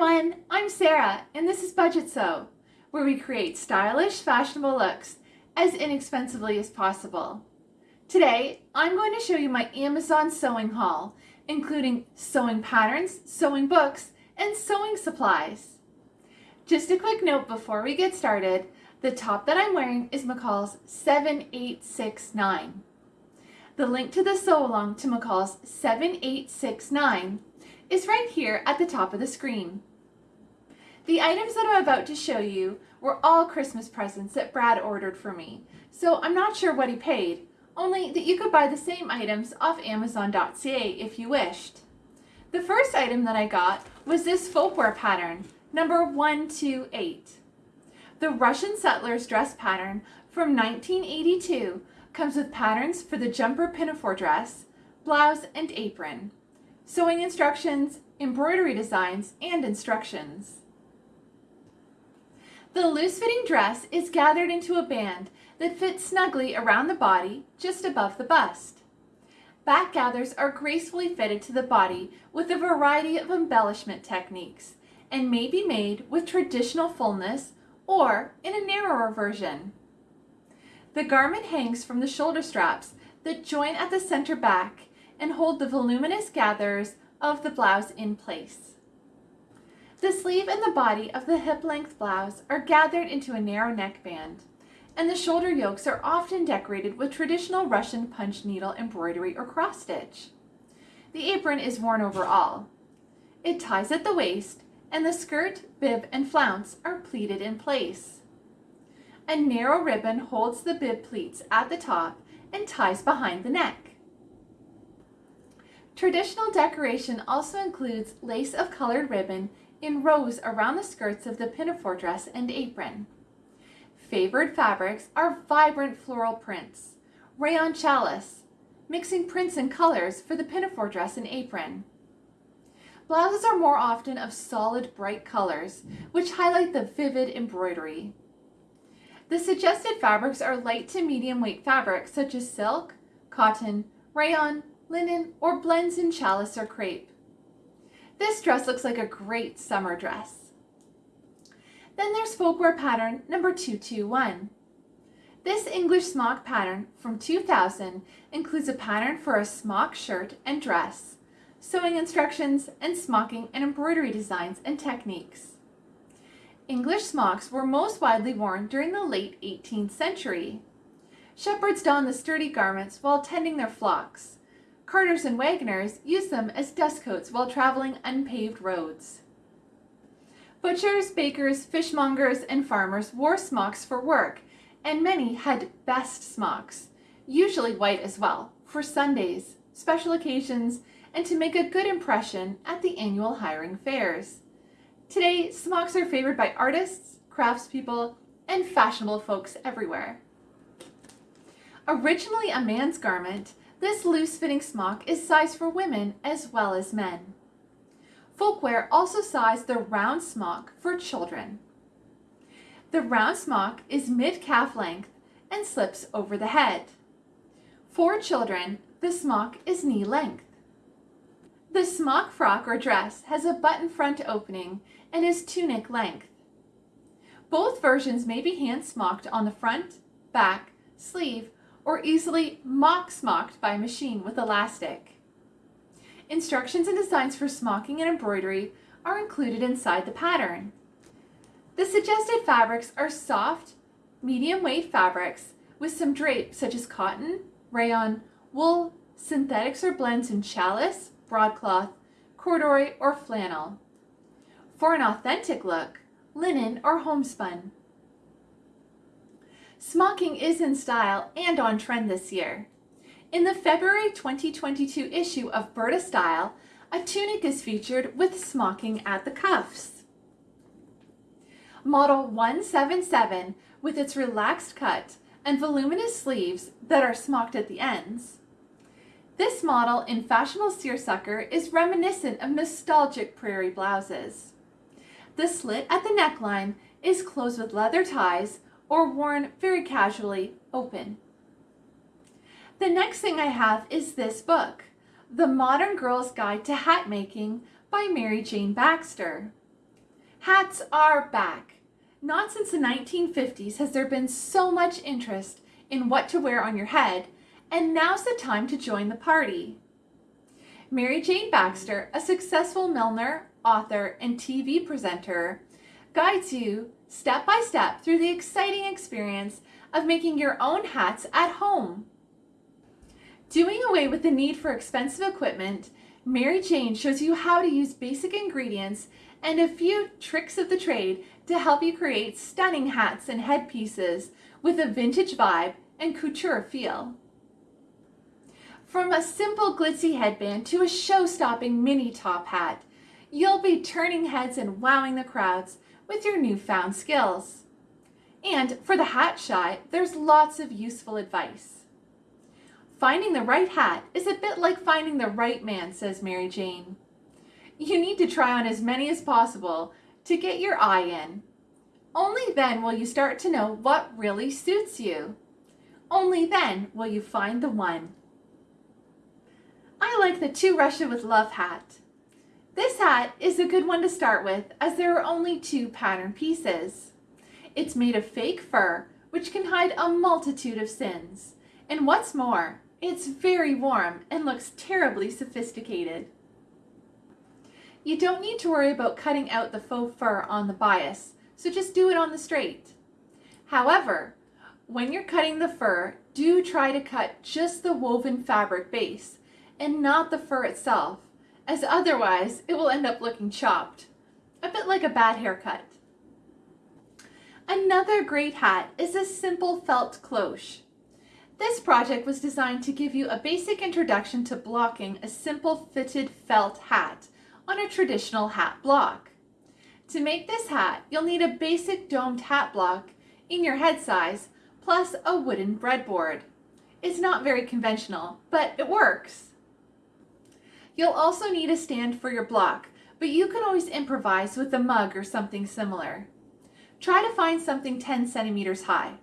everyone, I'm Sarah and this is Budget Sew, where we create stylish, fashionable looks as inexpensively as possible. Today, I'm going to show you my Amazon sewing haul, including sewing patterns, sewing books, and sewing supplies. Just a quick note before we get started, the top that I'm wearing is McCall's 7869. The link to the sew along to McCall's 7869 is right here at the top of the screen. The items that I'm about to show you were all Christmas presents that Brad ordered for me, so I'm not sure what he paid, only that you could buy the same items off Amazon.ca if you wished. The first item that I got was this folkwear pattern, number 128. The Russian settlers dress pattern from 1982 comes with patterns for the jumper pinafore dress, blouse, and apron sewing instructions, embroidery designs, and instructions. The loose-fitting dress is gathered into a band that fits snugly around the body just above the bust. Back gathers are gracefully fitted to the body with a variety of embellishment techniques and may be made with traditional fullness or in a narrower version. The garment hangs from the shoulder straps that join at the center back and hold the voluminous gathers of the blouse in place. The sleeve and the body of the hip-length blouse are gathered into a narrow neckband, and the shoulder yokes are often decorated with traditional Russian punch needle embroidery or cross-stitch. The apron is worn over all. It ties at the waist, and the skirt, bib, and flounce are pleated in place. A narrow ribbon holds the bib pleats at the top and ties behind the neck. Traditional decoration also includes lace of colored ribbon in rows around the skirts of the pinafore dress and apron. Favored fabrics are vibrant floral prints, rayon challis, mixing prints and colors for the pinafore dress and apron. Blouses are more often of solid bright colors, which highlight the vivid embroidery. The suggested fabrics are light to medium weight fabrics such as silk, cotton, rayon, linen, or blends in challis or crepe. This dress looks like a great summer dress. Then there's folkwear pattern number 221. This English smock pattern from 2000 includes a pattern for a smock shirt and dress, sewing instructions, and smocking and embroidery designs and techniques. English smocks were most widely worn during the late 18th century. Shepherds donned the sturdy garments while tending their flocks, Carters and wagoners used them as dust coats while traveling unpaved roads. Butchers, bakers, fishmongers, and farmers wore smocks for work, and many had best smocks, usually white as well, for Sundays, special occasions, and to make a good impression at the annual hiring fairs. Today, smocks are favored by artists, craftspeople, and fashionable folks everywhere. Originally a man's garment, this loose-fitting smock is sized for women as well as men. Folkwear also sized the round smock for children. The round smock is mid-calf length and slips over the head. For children, the smock is knee length. The smock frock or dress has a button front opening and is tunic length. Both versions may be hand smocked on the front, back, sleeve, or easily mock smocked by machine with elastic. Instructions and designs for smocking and embroidery are included inside the pattern. The suggested fabrics are soft, medium weight fabrics with some drape such as cotton, rayon, wool, synthetics or blends in challis, broadcloth, corduroy, or flannel. For an authentic look, linen or homespun. Smocking is in style and on trend this year. In the February 2022 issue of Burda Style, a tunic is featured with smocking at the cuffs. Model 177 with its relaxed cut and voluminous sleeves that are smocked at the ends. This model in fashionable seersucker is reminiscent of nostalgic prairie blouses. The slit at the neckline is closed with leather ties or worn very casually open. The next thing I have is this book, The Modern Girl's Guide to Hat Making by Mary Jane Baxter. Hats are back. Not since the 1950s has there been so much interest in what to wear on your head, and now's the time to join the party. Mary Jane Baxter, a successful milliner, author, and TV presenter, guides you step by step through the exciting experience of making your own hats at home. Doing away with the need for expensive equipment, Mary Jane shows you how to use basic ingredients and a few tricks of the trade to help you create stunning hats and headpieces with a vintage vibe and couture feel. From a simple glitzy headband to a show-stopping mini top hat, you'll be turning heads and wowing the crowds with your newfound skills. And for the hat shy, there's lots of useful advice. Finding the right hat is a bit like finding the right man, says Mary Jane. You need to try on as many as possible to get your eye in. Only then will you start to know what really suits you. Only then will you find the one. I like the To Russia with Love hat. This hat is a good one to start with as there are only two pattern pieces. It's made of fake fur, which can hide a multitude of sins. And what's more, it's very warm and looks terribly sophisticated. You don't need to worry about cutting out the faux fur on the bias, so just do it on the straight. However, when you're cutting the fur, do try to cut just the woven fabric base and not the fur itself, as otherwise it will end up looking chopped, a bit like a bad haircut. Another great hat is a simple felt cloche. This project was designed to give you a basic introduction to blocking a simple fitted felt hat on a traditional hat block. To make this hat, you'll need a basic domed hat block in your head size, plus a wooden breadboard. It's not very conventional, but it works. You'll also need a stand for your block, but you can always improvise with a mug or something similar. Try to find something 10 centimeters high.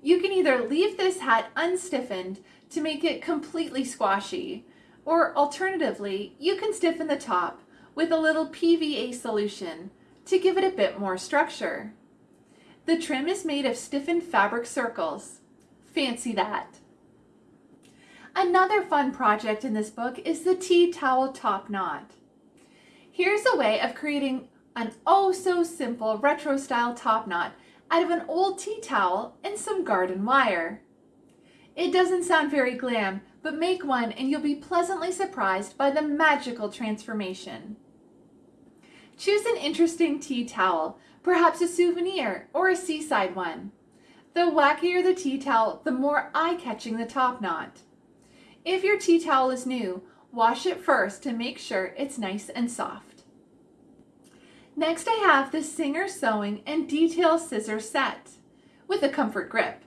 You can either leave this hat unstiffened to make it completely squashy, or alternatively, you can stiffen the top with a little PVA solution to give it a bit more structure. The trim is made of stiffened fabric circles. Fancy that. Another fun project in this book is the tea towel top knot. Here's a way of creating an oh so simple retro style top knot out of an old tea towel and some garden wire. It doesn't sound very glam, but make one and you'll be pleasantly surprised by the magical transformation. Choose an interesting tea towel, perhaps a souvenir or a seaside one. The wackier the tea towel, the more eye-catching the top knot. If your tea towel is new, wash it first to make sure it's nice and soft. Next I have the Singer Sewing and Detail Scissor Set with a comfort grip.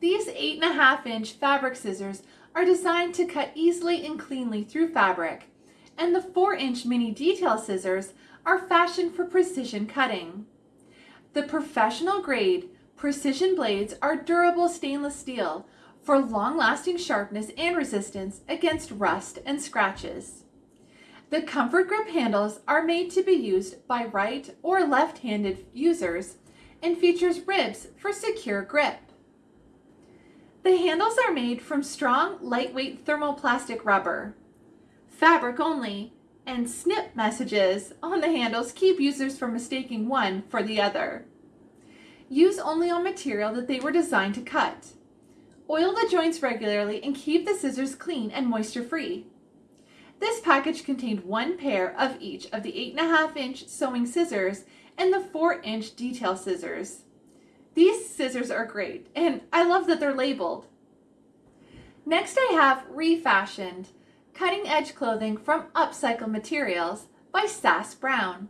These 8.5 inch fabric scissors are designed to cut easily and cleanly through fabric, and the 4 inch mini detail scissors are fashioned for precision cutting. The professional grade precision blades are durable stainless steel for long-lasting sharpness and resistance against rust and scratches. The comfort grip handles are made to be used by right or left-handed users and features ribs for secure grip. The handles are made from strong, lightweight thermoplastic rubber. Fabric only, and snip messages on the handles keep users from mistaking one for the other. Use only on material that they were designed to cut. Oil the joints regularly and keep the scissors clean and moisture free. This package contained one pair of each of the 8.5 inch sewing scissors and the 4 inch detail scissors. These scissors are great and I love that they're labeled. Next I have Refashioned, Cutting Edge Clothing from Upcycled Materials by Sass Brown.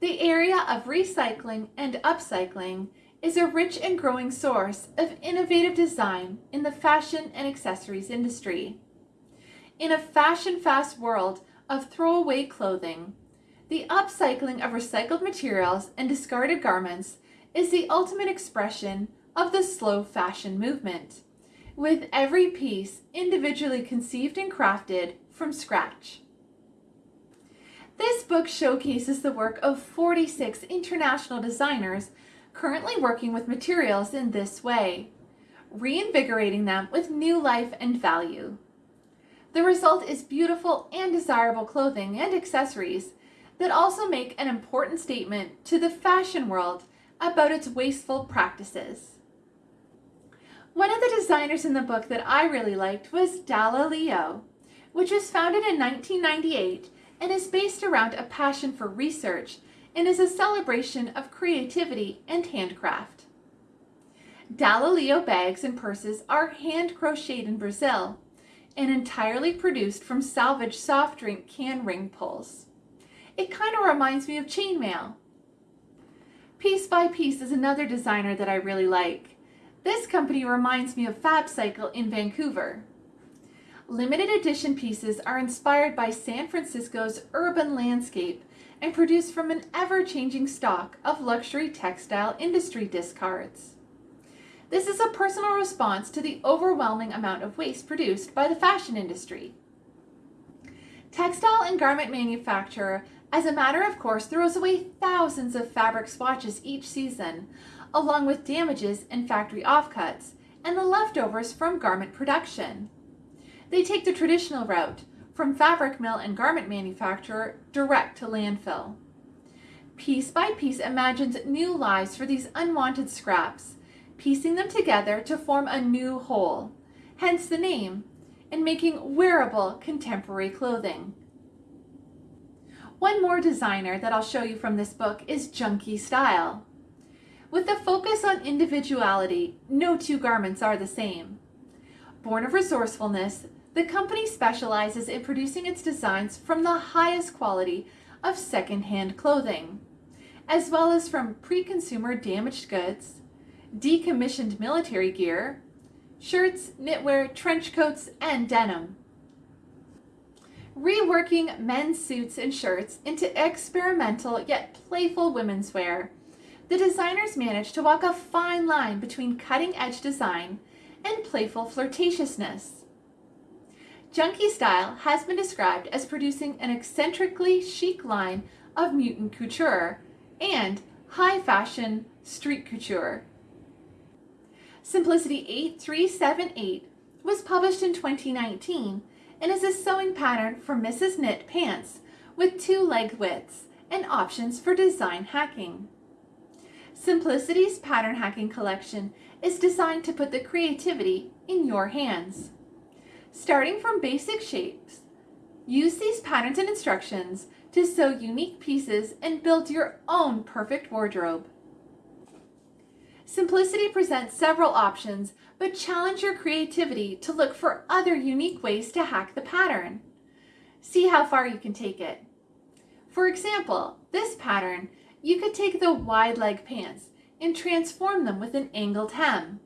The area of recycling and upcycling is a rich and growing source of innovative design in the fashion and accessories industry. In a fashion-fast world of throwaway clothing, the upcycling of recycled materials and discarded garments is the ultimate expression of the slow fashion movement, with every piece individually conceived and crafted from scratch. This book showcases the work of 46 international designers currently working with materials in this way, reinvigorating them with new life and value. The result is beautiful and desirable clothing and accessories that also make an important statement to the fashion world about its wasteful practices. One of the designers in the book that I really liked was Dalla Leo, which was founded in 1998 and is based around a passion for research and is a celebration of creativity and handcraft. Dalla Leo bags and purses are hand crocheted in Brazil and entirely produced from salvaged soft drink can ring pulls. It kind of reminds me of chainmail. Piece by Piece is another designer that I really like. This company reminds me of Fab Cycle in Vancouver. Limited edition pieces are inspired by San Francisco's urban landscape and produced from an ever-changing stock of luxury textile industry discards. This is a personal response to the overwhelming amount of waste produced by the fashion industry. Textile and garment manufacturer as a matter of course, throws away thousands of fabric swatches each season, along with damages and factory offcuts, and the leftovers from garment production. They take the traditional route, from fabric mill and garment manufacturer direct to landfill. Piece by piece imagines new lives for these unwanted scraps, piecing them together to form a new whole, hence the name, and making wearable contemporary clothing. One more designer that I'll show you from this book is Junkie Style. With a focus on individuality, no two garments are the same. Born of resourcefulness, the company specializes in producing its designs from the highest quality of second-hand clothing, as well as from pre-consumer damaged goods, decommissioned military gear, shirts, knitwear, trench coats, and denim reworking men's suits and shirts into experimental yet playful women's wear. The designers managed to walk a fine line between cutting-edge design and playful flirtatiousness. Junkie Style has been described as producing an eccentrically chic line of mutant couture and high fashion street couture. Simplicity 8378 was published in 2019 and is a sewing pattern for Misses' Knit pants with two leg widths and options for design hacking. Simplicity's pattern hacking collection is designed to put the creativity in your hands. Starting from basic shapes, use these patterns and instructions to sew unique pieces and build your own perfect wardrobe. Simplicity presents several options, but challenge your creativity to look for other unique ways to hack the pattern. See how far you can take it. For example, this pattern, you could take the wide leg pants and transform them with an angled hem.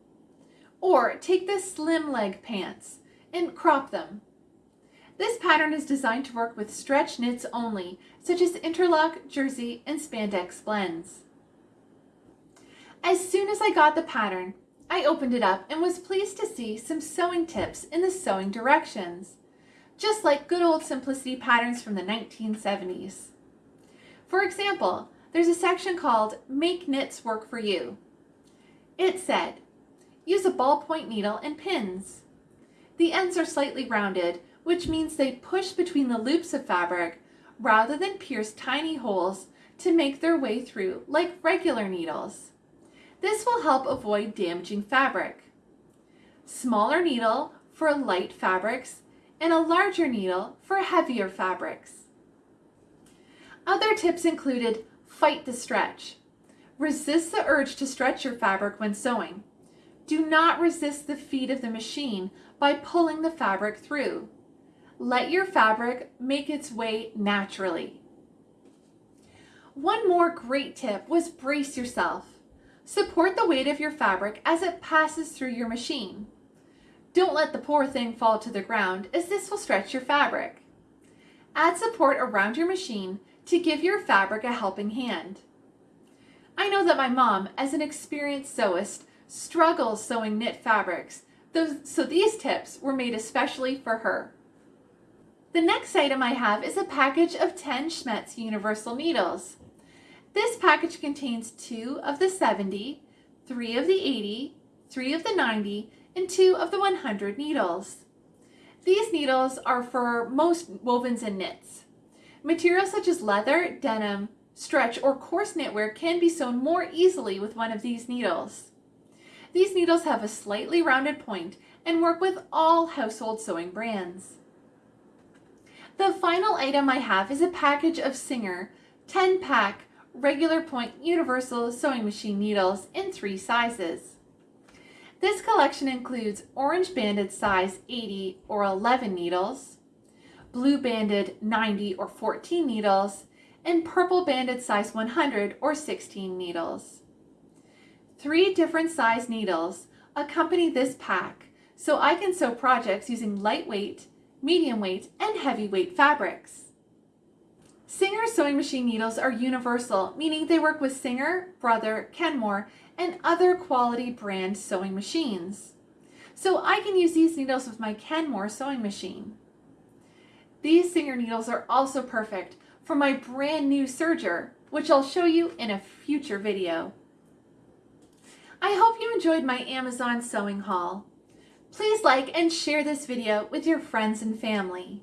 Or take the slim leg pants and crop them. This pattern is designed to work with stretch knits only, such as interlock, jersey, and spandex blends. As soon as I got the pattern, I opened it up and was pleased to see some sewing tips in the sewing directions, just like good old simplicity patterns from the 1970s. For example, there's a section called Make Knits Work for You. It said, use a ballpoint needle and pins. The ends are slightly rounded, which means they push between the loops of fabric rather than pierce tiny holes to make their way through like regular needles. This will help avoid damaging fabric. Smaller needle for light fabrics and a larger needle for heavier fabrics. Other tips included fight the stretch. Resist the urge to stretch your fabric when sewing. Do not resist the feed of the machine by pulling the fabric through. Let your fabric make its way naturally. One more great tip was brace yourself. Support the weight of your fabric as it passes through your machine. Don't let the poor thing fall to the ground as this will stretch your fabric. Add support around your machine to give your fabric a helping hand. I know that my mom, as an experienced sewist, struggles sewing knit fabrics, so these tips were made especially for her. The next item I have is a package of 10 Schmetz Universal Needles. This package contains two of the 70, three of the 80, three of the 90, and two of the 100 needles. These needles are for most wovens and knits. Materials such as leather, denim, stretch, or coarse knitwear can be sewn more easily with one of these needles. These needles have a slightly rounded point and work with all household sewing brands. The final item I have is a package of Singer 10 pack regular point universal sewing machine needles in three sizes. This collection includes orange banded size 80 or 11 needles, blue banded 90 or 14 needles, and purple banded size 100 or 16 needles. Three different size needles accompany this pack so I can sew projects using lightweight, medium weight, and heavyweight fabrics. Singer sewing machine needles are universal, meaning they work with Singer, Brother, Kenmore, and other quality brand sewing machines. So I can use these needles with my Kenmore sewing machine. These Singer needles are also perfect for my brand new serger, which I'll show you in a future video. I hope you enjoyed my Amazon sewing haul. Please like and share this video with your friends and family.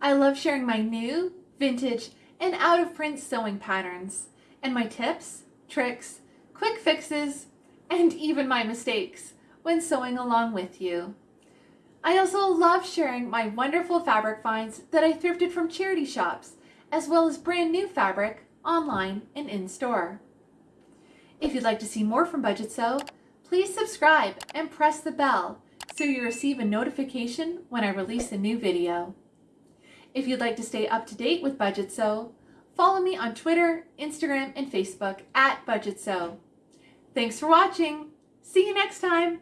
I love sharing my new, vintage, and out-of-print sewing patterns, and my tips, tricks, quick fixes, and even my mistakes when sewing along with you. I also love sharing my wonderful fabric finds that I thrifted from charity shops, as well as brand new fabric online and in-store. If you'd like to see more from Budget Sew, please subscribe and press the bell so you receive a notification when I release a new video. If you'd like to stay up to date with Budget Sew, follow me on Twitter, Instagram, and Facebook at Budget Sew. Thanks for watching. See you next time.